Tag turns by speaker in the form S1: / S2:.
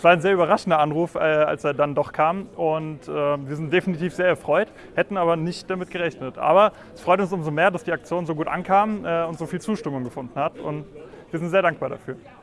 S1: Es war ein sehr überraschender Anruf, äh, als er dann doch kam und ähm, wir sind definitiv sehr erfreut, hätten aber nicht damit gerechnet. Aber es freut uns umso mehr, dass die Aktion so gut ankam äh, und so viel Zustimmung gefunden hat und wir sind sehr dankbar dafür.